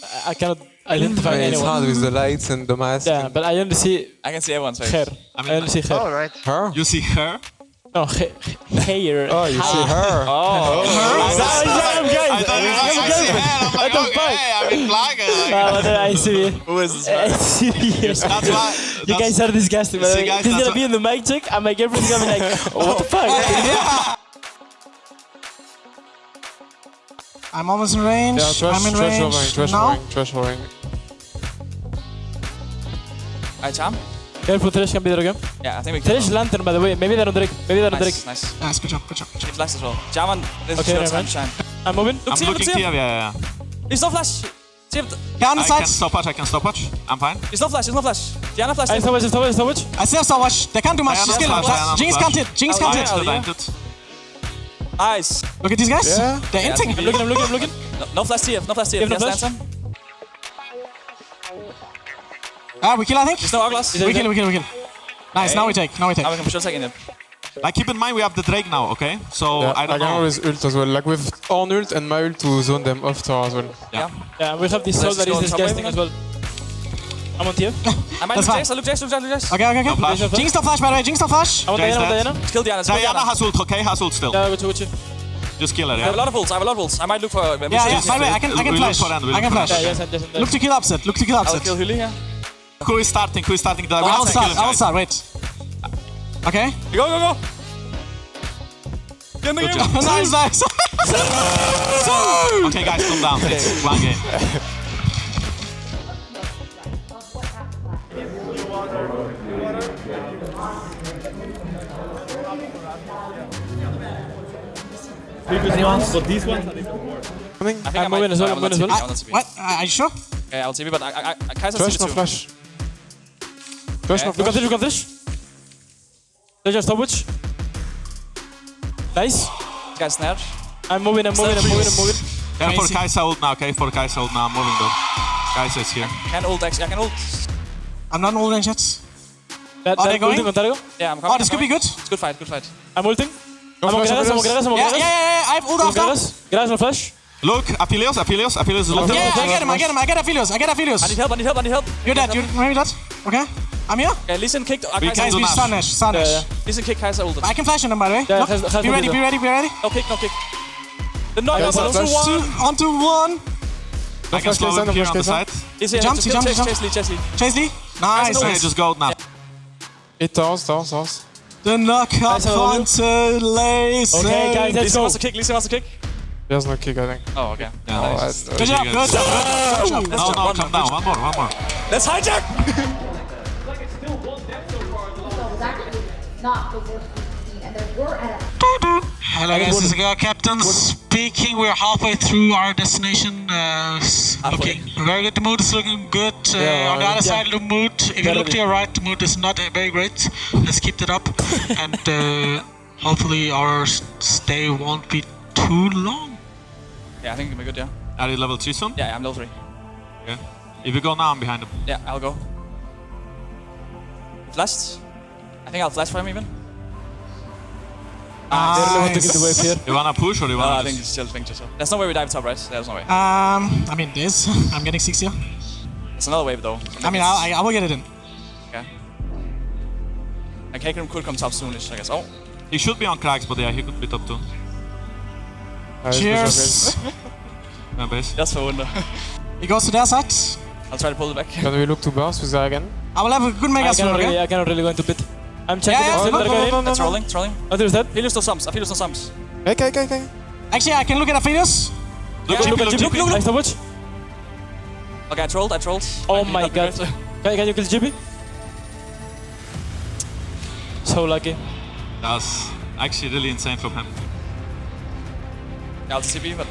I- I cannot identify it's anyone. hard with the lights and the mask. Yeah, but I only see I can see everyone's face. hair. I I, mean, only see hair. All right. Her? You see her? No, ha- hair. Oh, you see her. Oh, Damn, guys! I thought you Damn, guys guys! see her. I'm like, What the fuck? okay, I mean, like, like, Ah, but, uh, I see. who is this? I man? see you. That's why. You that's- guys are disgusting. By the See, guys, He's that's gonna be why- in the mic check, and my girlfriend's gonna be like, "What the fuck?" I'm almost in range. Yeah, Thresh, I'm in Thresh range. hovering, Thresh now. hovering, Thresh hovering. Alright, Charm? Careful, Thresh can be there again. Yeah, I think we can. Thresh lantern, by the way. Maybe they're on Drake. Maybe they're on Drake. Nice, nice. Nice, good job, good job. He flashed as well. Jarvan, this Okay, is your time shine. I'm moving. Look, I'm see looking here, him. yeah, yeah. He's no flash. See him. Yeah, on I side. can stopwatch, I can stopwatch. I'm fine. He's no flash, he's no flash. Diana flash. I stop watch, stop watch, stop watch. I still have stopwatch. They can't do much. Diana Just kill flash, them. Jinx can't hit. Jinx Oh, can't hit. Still yeah. dented. Nice. Look at these guys. Yeah. They're Yeah, inting. I'm looking, I'm looking, I'm looking. No, no flash TF, no flash TF. You have no Yes, flash? Lantern. Ah, we kill, I think. There's no Hourglass. We kill, we kill, we kill. Nice, now we take, now we take. Now we can for sure take. Like, keep in mind, we have the Drake now, okay? So, Yeah, I don't can know. always ult as well. Like with on ult and my ult to zone them off tower as well. Yeah. Yeah, we have this soul Let's that go is on top disgusting as well. I'm on TF. I might That's look fine. Jace, I look Jace, look Jace, look Jace. Okay, okay, okay. flash. Jinx no flash, by the way. Jinx no flash. I want Jace Diana, I want dead. Diana. Kill Diana, kill Diana Diana. has ult, okay? Has ult still. Yeah, go to, go to. Just kill her, yeah? I have a lot of ults, I have a lot of ults. I might look for... Yeah, yeah. By the way, I can, I can flash. for end, I can flash. Yeah, yes, and yes, Look to kill upset. Look to kill I'll kill Huli, yeah. Who is starting? Who is starting? The I'll start. I'll start. Wait. Okay. Go, go, go. Get in the Good game. nice, nice. Okay, guys, calm down. It's one game. Coming. I think I'm I might- moving as well, I I'm moving as well. TP, I will not TP. What? Uh, Are you sure? Okay, I'll TP, but I, I, I, Kai'Sa Flash, sees no too. flash. Flash, no Okay. Look at this, look at this. Let's just stop watch. Nice. This guy's snared. I'm moving, I'm moving, I'm moving, I'm moving. Yeah, for Crazy. Kai'Sa ult now, okay? For Kai'Sa ult now, I'm moving though. Kai'Sa is here. Can ult, actually. I can ult. I'm not in all range yet. That, Are that they going? ulting on Yeah, I'm coming. Oh, this I'm could be good. It's good fight, good fight. I'm ulting. No I'm on flash, Gragas, I'm on. Gragas, Yeah, yeah, yeah. yeah. I have ult I'm on after. Gragas. Gragas no flash. Look, Aphelios, Aphelios, Aphelios is left. Yeah, I get him, I get him, I get Aphelios, I get I need Aphelios. help, I need help, I need help. You're dead, you're maybe dead. Okay, I'm here. Okay, listen, kicked. Uh, We Kai'Sa, Guys, do we Nash. stun Nash, stun Yeah, Nash. yeah. listen, kick Kai'Sa ulted. I can flash on them, by the way. Yeah, Look, has- has be ready, be ready, be ready. No kick, no kick. The knock Yeah, is flash, also flash. Two, one. on to one. I can flash slow him here on the side. He's here, Jumps, he Chase, jumps, he Chase Lee, Chase Lee. Chase Lee. Nice, Okay, nice. just go now. Eight towers, towers, towers. The knockout Guys, how are you? Okay, guys, let's Listen go. wants kick, listen wants to kick. There's no kick, I think. Oh, okay. Yeah, Oh, nice. I- Good job, good job, good job, good job. No, no, come down. One more, one more. Let's hijack! not the worst team, and there were at a Hello guys, this is Girl Captain speaking. We're halfway through our destination. Uh, s- looking very good. The mood is looking good. Uh, Yeah, on the other yeah. side of the mood, if you look to your right, the mood is not very great. Let's keep that up, and uh, hopefully our stay won't be too long. Yeah, I think it'll be good, yeah. Are you level 2 soon? Yeah, yeah, I'm level 3. Okay. If you go now, I'm behind him. Yeah, I'll go. Flashed. I think I'll flash for him even. I really want to Nice. get the wave here. You wanna push or you wanna I think just... it's chill, think chill. There's no way we dive top, right? There's no way. Um, I mean this. I'm getting six here. It's another wave though. I mean, I, I will get it in. Okay. And Kakerim could come top soonish, I guess. Oh, He should be on cracks, but yeah, he could be top 2. Nice, good job, guys. Cheers. Yeah, base. that's for wonder. He goes to their side. I'll try to pull it back. Can we look to boss with that again? I will have a good mega I cannot okay? really, I cannot really go into pit. I'm checking Yeah, it. yeah, Still no, they're no, going no, in. no, It's rolling, it's rolling. Oh, there's that. Philius no sums, Philius no sums. Okay, okay, okay. Actually, I can look at Aphelios. Look, Yeah, GP, Look at look, GP. GP. Nice to. Okay, I trolled, I trolled. Oh Might be my god. good. Can, can you kill GP? So lucky. That was actually really insane from him. Yeah, I'll TP, but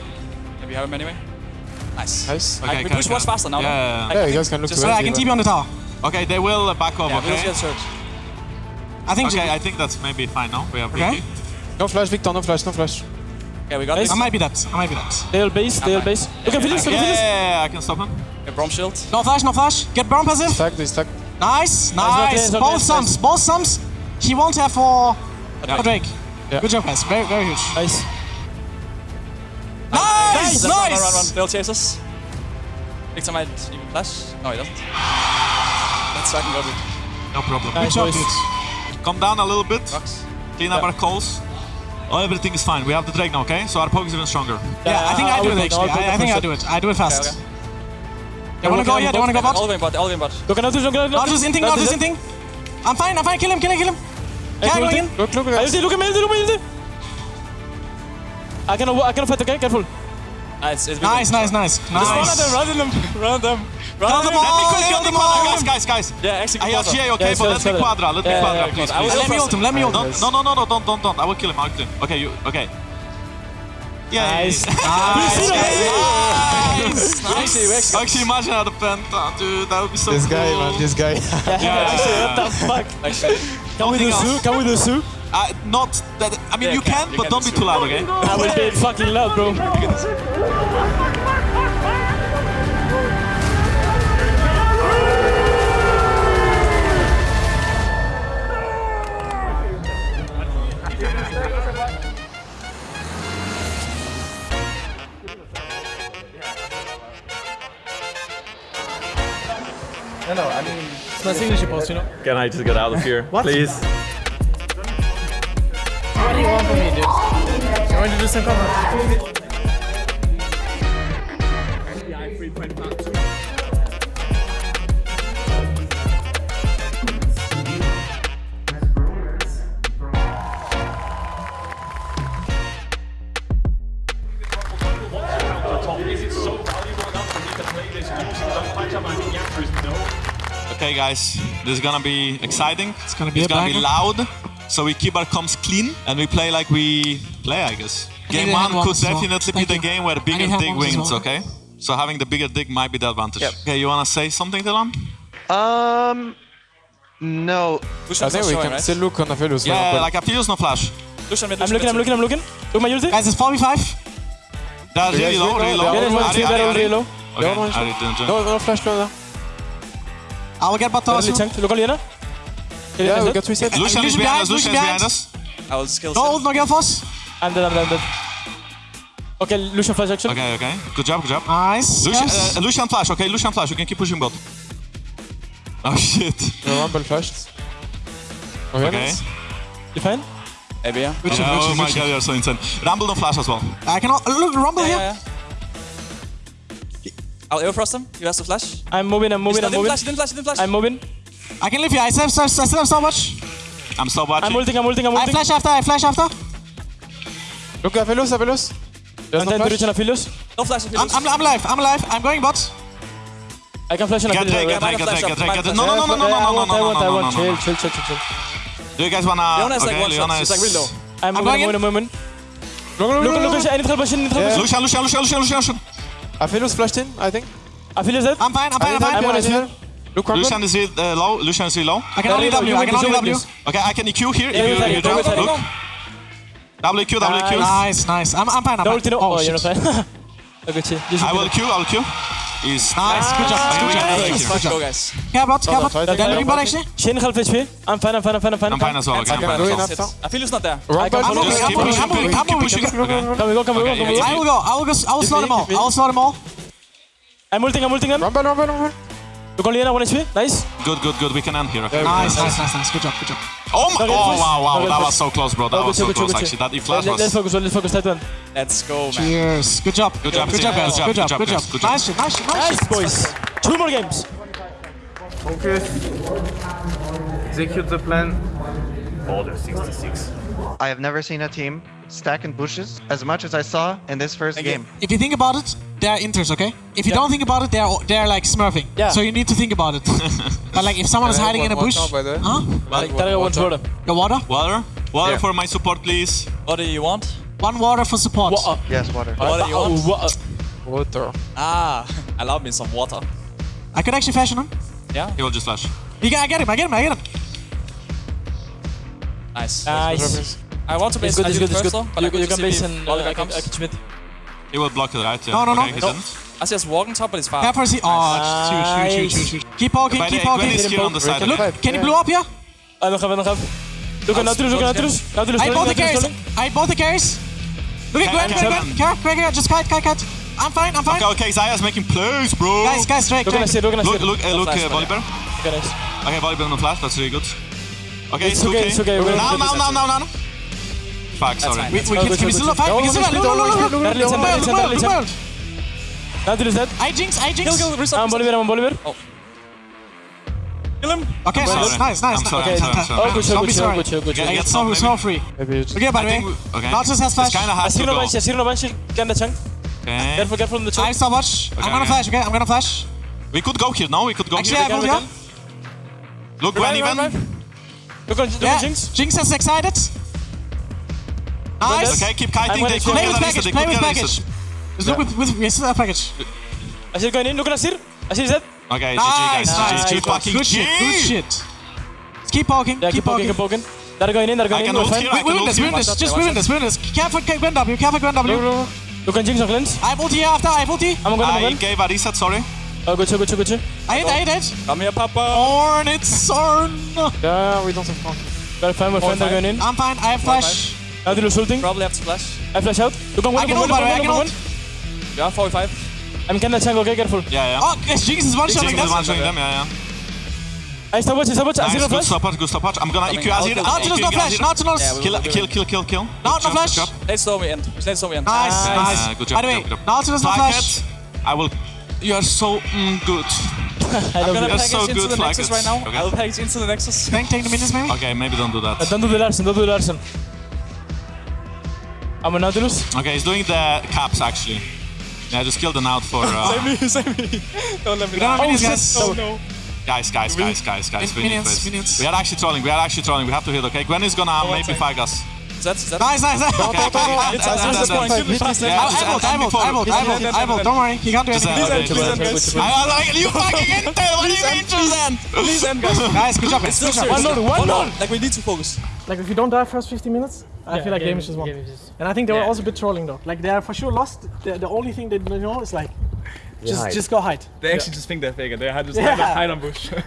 maybe have him anyway. Nice. Nice. I, can- push can- much faster now. Yeah, no? yeah, Like, Yeah, you guys can look just- to Yeah. I can TP on the tower. Okay, they will uh, back off, Yeah, we'll okay? get search. I think Okay, I think that's maybe fine now. We have Okay. Vicky. No flash, Viktor, no flash, no flash. Okay, we got Nice. this. I might be that. I might be that. They all base, they all base. Look at Philips, look Yeah, yeah, yeah, I can stop him. Okay, Braum shield. No flash, no flash. Get Braum passive. Stack, they stack. Nice, okay, nice. okay, both it's sums, nice. both sums. He won't have for, Yeah. for Drake. Yeah. Good job, guys. Very, very huge. Nice. Nice, Run, run, run, run. nice. They'll chase us. Viktor might even flash. No, he doesn't. Let's try and go with No problem. Nice, Good job, boys. Dudes. Come down a little bit. rocks. Clean up our calls. Oh, everything is fine. We have the Drake now, okay? So our poke is even stronger. Yeah, I think I, do it actually. I'll I, I think I do it. I do it fast. Okay, They wanna go? Yeah, they wanna go All bot. the way bot, all the way bot. Look at Nautilus, look at Not just inting, not just inting. I'm fine, I'm fine. Kill him, kill him, kill him. Can I go again? Look, look, I look. look at me, look at me, look at me. I cannot, I cannot fight, okay? Careful. Nice, it's Nice, nice, nice, Just run at them, run at them, run at them. Run Kill at them them. Let me kill quick, them Quadra, all. guys, guys, guys. Yeah, actually, I have GA, okay, Yeah, but let me good, Quadra, let me Quadra, please. Let me ult him, let me ult him. No, no, no, no, don't, don't, don't. I will kill him, I will kill him. Okay, you, okay. Yeah. Nice. Nice, nice, We nice. actually, actually. Actually, imagine how the penta, dude. That would be so This cool. guy, man, this guy. Yeah, What the fuck? Actually, Can we do Nothing Sue? Can we do Sue? Uh, not that. I mean, Yeah, you you can, can, you but can don't be too loud, okay? I will be fucking loud, bro. No, no, I mean, It's my signature post, you know? can I just get out of here, please? What do you want from me, dude? You want to do some comment? Okay, guys, this is gonna be exciting. It's gonna be It's gonna be loud. So we keep our comms clean and we play like we play, I guess. I Game need one could once as well. definitely be the you. game where the I bigger dig wins, well. okay? So having the bigger dig might be the advantage. Yep. Okay, you wanna say something, Dylan? Um, no. Lucian I think we can right? still look on the Velus. Yeah, like Aphelios no flash. Lucian mid, I'm looking, I'm looking, I'm looking. Look my ulti. Guys, it's 4v5. That's really guys low, will really go? low. Yeah, there's one Ahri, too, Ahri, they're Ahri. really low. Okay, Don't want Ahri, don't- don't- No, no flash closer. I will get bot tower Early soon. tank. Look on Leona. Yeah, we defend got reset. Lucian is Lucian behind behind, us, Lucian Lucian is behind behind. us. I will skill No ult, no Gelfos. that? I'm dead, I'm dead, I'm dead. Okay, Lucian flash action. Okay, okay. Good job, good job. Nice. Lucian, yes. uh, Lucian flash, okay? Lucian flash, you can keep pushing bot. Oh shit. The Rumble flashed. Okay, Okay. nice. You fine? Maybe, yeah. Good shot, oh good shot, my god, shot. you're so insane. Rumble don't flash as well. I can al- look rumble Yeah, here. yeah, yeah. I'll air frost him. You have to flash. I'm moving, I'm moving, I'm didn't moving. flash, didn't flash, didn't flash. I'm moving. I can live here. I still have, I still have so much. I'm still watching. I'm ulting, I'm ulting, I'm I flash after. I flash after. Look at Velus, Velus. There's I'm no trying to flash. reach an Aphelios. No flash if I'm, lose. I'm, I'm alive. I'm alive. I'm going bot. I can flash an Get Drake, Aphelios. get Drake, get Drake, get Drake, get Drake. No, Yeah, no, no, no, no, I no, no, want, no, I no, want, I no, want. no, Chill, no. chill, chill, chill, chill. Do you guys wanna... Leona is like okay, one shot, Leona she's is... like real low. I'm I'm moving, going I'm moving, I'm moving. Look, look, Look, look, look, look. I need help, I need help. Yeah. Lucian, Lucian, Lucian, Lucian, Lucian, Lucian. Aphelios flashed in, I think. Aphelios dead. I'm fine. I'm fine. I'm fine. need one help, is I need help. Look, Rumble. Lucian is really, uh, low. Lucian is really low. I can only There W. you go, I you can can only do W. Okay, I can EQ here Yeah, if you, you jump. yeah, yeah, Look. WQ, WQ. Nice, nice. I'm, I'm fine. I'm No fine. Oh, Oh, you're not fine. I got you. You should I will there. Q, I will Q. He's Nice. Good job. Okay, Good we job. can Good take job. it. Fuck, Good go job. guys. Care bot. Care bot. fighting, They're fighting, looking bot fighting. actually. Shin half HP. I'm fine, I'm fine, I'm fine, I'm fine. I'm fine as well. Okay, I'm fine do as it well. I feel it's not there. Rumble. I can I'm follow moving. I'm keep moving. pushing, I'm moving. I'm moving. pushing. Okay. Come we go, come we go, Okay, come we yeah, go. I will go. I will go. I will slow them all. I will slow them all. I'm ulting, I'm ulting them. Rumble, Rumble, Rumble. Look on Leona, 1 HP. Nice. Good, good, good. We can end here. Okay. Nice, nice, nice, nice. Good job. Good job. Oh my! Oh wow, wow. Okay, That was so close, bro. That Oh, was so good, close. good, Actually, that E flash Let- Let's focus, let's focus. Tight one. Let's go, man. Cheers. Good job. Good job, Good job, guys. Good Good job, job. Good job. Good job. Nice. Nice. Nice Nice, boys. Two more games. Focus. Execute the plan. Order 66. I have never seen a team stack in bushes as much as I saw in this first Thank you. game. If you think about it, they're inters, okay? If you Yeah. don't think about it, they're they're like smurfing. Yeah. So you need to think about it. but like if someone is hiding in a bush, water, by the way? huh? Like, Taraga wants water. The water? Water, water Yeah. for my support, please. What do you want? One water for support. What? Yes, water. What do you want? What? Water. Ah, allow me some water. I could actually fashion him. Yeah? He will just flash. You get, I get him. I get him. I get him. Nice. Nice. I want to base It's good, I it's good, it's first good. though, but I You could you just can see base if in Oliver uh, comes. Schmidt. He will block it, right? Yeah. No, no, no. Okay, he No. didn't. I see us walking top, but it's far. Care for a seat. Oh, huge, huge, huge, huge, huge. Keep poking. By the Keep Gwen poking. is here on the side. Look, okay? can you blow up here? I don't have, I don't have. Look at Nautilus, look at Nautilus. Nautilus, I rolling, both the carries. rolling. I both the carries. Look at Gwen, Gwen, Gwen. Care, Gwen, Gwen. Just kite, kite, kite. I'm fine, I'm fine. Okay, okay, Xayah's making plays, bro. Guys, guys, Drake, Look Drake. us look Look, here. look, uh, look, flash, uh. Volibear. Look at us. Okay, Volibear no flash, that's really good. Okay, It's it's, okay, okay. it's okay, Now, now, now, now, now, now. Fuck, sorry. fine. We, we Oh, can, good, can we good, still good. fight? We can still fight. Look, look, look, look, look. Darley, Look, center, look, center, look, look, center. look. Now is dead. I jinx, I jinx. Kill, kill, reset. I'm ah, Bolivar, I'm Bolivar. Oh. Kill him. Okay, Sorry. nice, nice, nice. I'm sorry, Okay, I'm sorry, I'm sorry. Oh, good show, Don't good be show, sorry. good show, good show. Yeah, Get get so, top, so maybe. free. Maybe it's... Okay, by I the way, think we- okay. Nautilus has flash. It's kind of hard ah, to Asiro go. Banshee, Asiro Banshee. Get the chunk. Okay. Careful, careful on the I chunk. have stopwatch. Okay, I'm gonna okay. flash, okay? I'm gonna flash. We could go here now, we could go Actually, I here. have can, ult we here. Look, Gwen even. Look on, look Yeah, on Jinx. Jinx is excited. Nice. Okay, keep I'm kiting, gonna they could Play get with package, play with package. reset. Let's look with, with, with that package. Azir going in, look at Azir. Azir is dead. Okay, GG Nice, guys, nice. GG, fucking Good shit, good shit. Let's keep poking, Yeah, keep keep poking, poking. keep poking. They're going in, they're going in. We're ult fine. We, I we can win this, we here. win this, just out, we win this, we win this. Careful, Gwen W, careful, Gwen W. Look, look, look. Look Jinx on cleanse. I have ulti here after, I have ulti. I'm going, I'm I gave a reset, sorry. Oh, good show, good good. I hit, I hit, I hit. Come here, Papa. Ornn, it's Ornn. Yeah, we don't have flank. We're fine, we're fine, they're going in. I'm fine, I have flash. Now they're ulting. Probably have to flash. I flash out. Look on one, I can look ult, on by one, the way, I look on can one. ult. Yeah, 45. I'm kinda chunk, okay, careful. Yeah, yeah. Oh, yes, Jinx is one shot. Jinx is one shotting them, yeah, yeah. I stopwatch, I stopwatch. Nice, Azir good flash. stopwatch, good stopwatch. I'm gonna EQ Azir. Nautilus no flash, Nautilus. Yeah, we- Kill, kill, kill, kill, kill. No, Good no flash. good job. Let's slow me end. Let's slow me end. Nice, Nice. nice. Uh, good job, By the good way, job, good no flash. I will. You are so mm, good. I I'm gonna you. You're package so into the Nexus it. right now. Okay. I'll package into the Nexus. Tank, take the minions maybe. Okay, maybe don't do Uh, that. Don't do the Larsen, don't do the Larsen. I'm a Nautilus. Okay, he's doing the caps actually. Yeah, just kill the out for. Uh, Save me, save me. Don't let me We don't have down. minions, guys. Oh no. guys, guys, guys, guys, guys. we need Minions, this. minions. We are actually trolling. We are actually trolling. We have to hit. Okay, Gwen is gonna one maybe second. fag us. That's that. Nice, nice, nice. Okay, okay. and- It's and- us, and- it's us and- going. Kill me fast. Yeah, I just- I vote, I and vote, before- I vote, I vote, I vote. Don't worry, he can't do Just, uh, anything. okay, Please just- end, guys. I I like you fucking intel. What do you mean, Susan? Please end, guys. Guys, good job, guys. It's still Good job. serious. One more, one more. Like we need to focus. Like if you don't die first 50 minutes, I feel like game is just won. And I think they were also a bit trolling though. Like they are for sure lost. The, the only thing they know is like just hide. just go hide. They actually just think they're fake they had just Yeah. like hide on bush.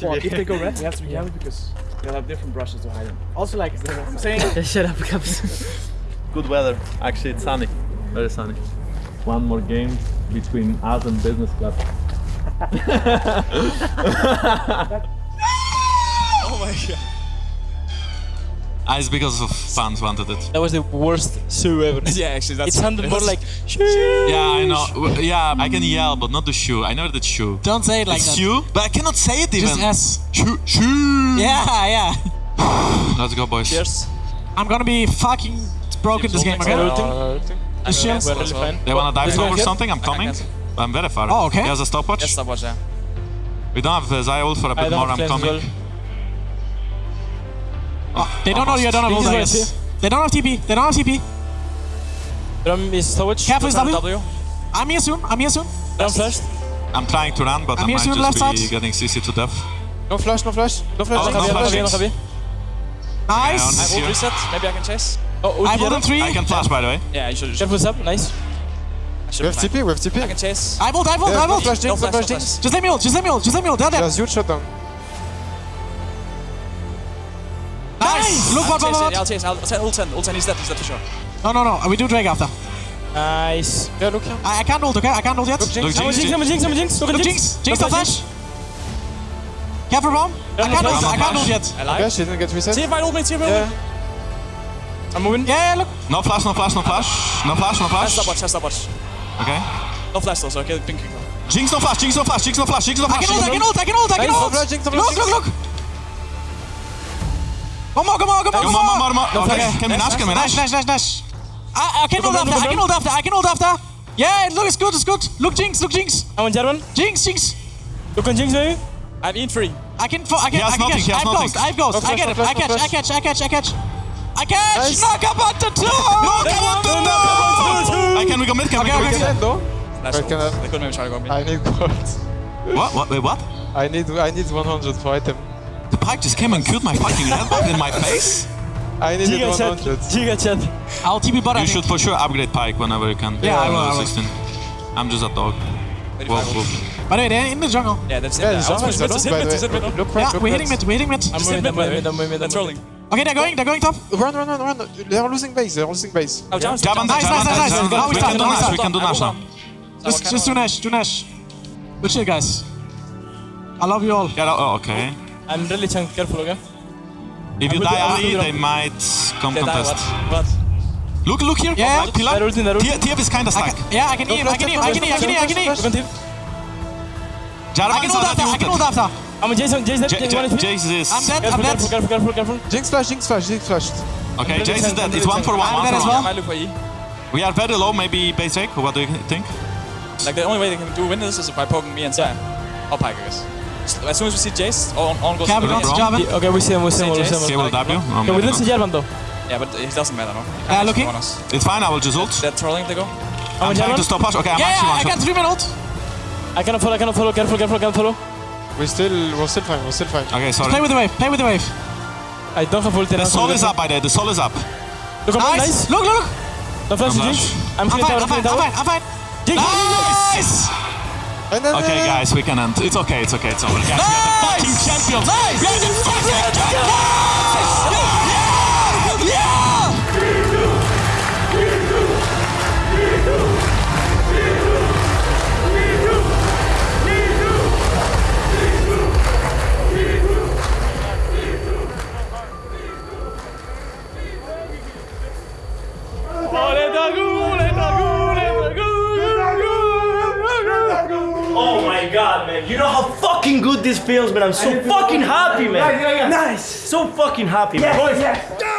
Well, if they go red, we have to be careful because They'll have different brushes to hide in. also like I'm saying Shut up, Caps. Good weather. Actually, it's sunny. Very sunny. One more game between us and business club. Oh my god. Ah, it's because of fans wanted it. That was the worst shoe ever. Yeah, actually, that's It sounded more like. shoe. Yeah, I know. Yeah, I can yell, but not the shoe. I know that shoe. Don't say it like It's that. shoe, but I cannot say it even. Just S. Shoe, shoe. Yeah, yeah. Let's go, boys. Cheers. I'm gonna be fucking broken this game, again. Just chill. We're really fine. They wanna dive Let's top go or something? I'm coming. I'm very far. Oh, okay. He has a stopwatch. Yes, stopwatch, yeah. We don't have the Xayah ult for a bit more. I'm cleanse as coming. Well. They don't know you, I don't have ult, I Jinx is guess. They don't have TP, they don't have TP. Drum is stopwatch. Careful, is W. W. I'm here soon, I'm here soon. Drum flashed. I'm trying to run, but I'm I might to the left just be side. getting CC to death. No flash, no flash. No flash. Oh, no no flash. flash. Javi, Javi. Yeah, Nice. I will here. reset. Maybe I can chase. Oh, I ulti voted three. I can flash, by the way. Yeah, you should. you should- Careful sub, nice. I We have. TP, we have TP. I can chase. I vote, I vote, Yeah, I no flash Jinx, no flash, flash no flash. Just let me ult, just let me ult, just let me ult. They're dead. Just huge shutdown. Nice. Look I'll what, chase what, it. I'll chase. I'll I'll ult 10. Ult 10. He's dead. He's dead for sure. No, no, no. We do Drake after. Nice. Yeah, look here. I, I can't ult, okay? I can't ult yet. Look Jinx. I'm a Jinx, I'm a Jinx, I'm a Jinx. Look Jinx. Jinx. Jinx, no flash. Careful, Rom. I can't ult, I can't ult yet. I like. Yeah, she didn't get reset. See if I ult me. See if I ult me. I'm moving. Yeah, yeah, look. No flash, no flash, no flash. No flash, no That's flash. stopwatch. That's stopwatch. Okay. No flash though, so okay. Pink. Jinx no flash, Jinx no flash, Jinx no flash, Jinx no flash. I flash. can ult, I Jinx can no- ult, I can ult, I can Nice, ult. no flash, Jinx, no Look, flash, look, look. One more, come on, come on, Come come on, more, on. more, er more. Er ah, ah, okay, Okay. can we dash, can we Dash, dash? dash, dash, dash. I, I can ult after, I can ult after, I can ult after. Yeah, look, it's good, it's good. Look, Jinx, look, Jinx. I'm on Jarvan. Jinx, Jinx. Look on Jinx, baby. I'm in free. I can, I can, I can nothing, catch. he I've nothing. ghost, I've ghost. I get it, I catch, I catch, I catch, I catch. I catch. Nice. Knock about the two. Knock about the two. I can we go mid, can we go mid? okay. Though. Flash Wait, can I- They couldn't maybe try to go mid. I need gold. What? What? Wait, what? I need I need 100 for item. The Pyke just came and killed my fucking red bug in my face? I needed Giga chat. 100. Giga chat. I'll TP bot, I You think. should for sure upgrade pike whenever you can. Yeah, I will, I will. 16. I'm just a dog. Very Whoa, fine. whoa. By the way, they're in the jungle. Yeah, that's it. Yeah, I it's was almost mid, done, just hit by mid, the just hit way. mid. Look Yeah, red, look we're hitting mid, we're hitting mid. I'm Just hit moving, mid, I'm by the moving. I'm moving, I'm That's rolling. Okay, they're going, they're going top. Run, run, run, run. They're losing base. They're losing base. Oh, Jones. Jab on that, Nice, jab on nice, that, nice, jab on nice. that. Now We we can start, do now we Nash, start. we can do Nash now. Just, just do Nash, do Nash. Good shit, guys. I love you all. Get out, oh, okay. I'm really chunk. Careful, okay? If you I'm die with- I'm early, with- they might come They die, contest. what? What? Look, look here. Yeah. Right, pillar. They're ulting, they're ulting. T- TF is kinda I stuck. can, yeah, I can eat him, I can eat him, I can eat him, I can eat him, I can eat him. Look on tip. Jarvan I can ult after, I can ult after. I'm Jason, Jason, J- Jason, one J- HP. Jace is... I'm dead, I'm Careful, dead. careful, careful, careful, careful. Jinx flash, Jinx flash, Jinx flashed. Okay, really Jace is tank, dead. I'm It's really one for one, tank. one I'm dead for as one. well. I might look for. We are very low, maybe base take. What do you think? Like the only way they can do win this is by poking me and Sam. Or Pyke, I guess. As soon as we see Jace, all, all goes Carry to on, the bro. Okay, we see him, we see him, we see Okay, him. will W. Um, Okay, we didn't see not. Jarvan though. Yeah, but it doesn't matter, no? Yeah, looking. It's fine, I will just ult. They're trolling, they go. I'm I'm trying to stop us. Okay, I'm Yeah, actually yeah, I got three minutes. I cannot follow, I cannot follow. Careful, careful, careful. We're still, we're still fine, we're still fine. Okay, sorry. Play with the wave, play with the wave. I don't have ulti. The soul is up by there, the soul is up. Look on Nice. nice. Look, look. Don't flash I'm the Jinx. flash. I'm I'm fine, tower, I'm fine, I'm fine, I'm fine. Jinx, Nice. Okay, guys, we can end. It's okay, it's okay, it's over. Guys, we are the fucking champions. Nice. We are the fucking champions. Good this feels, man. I'm so fucking happy, man. Nice. So fucking happy, man.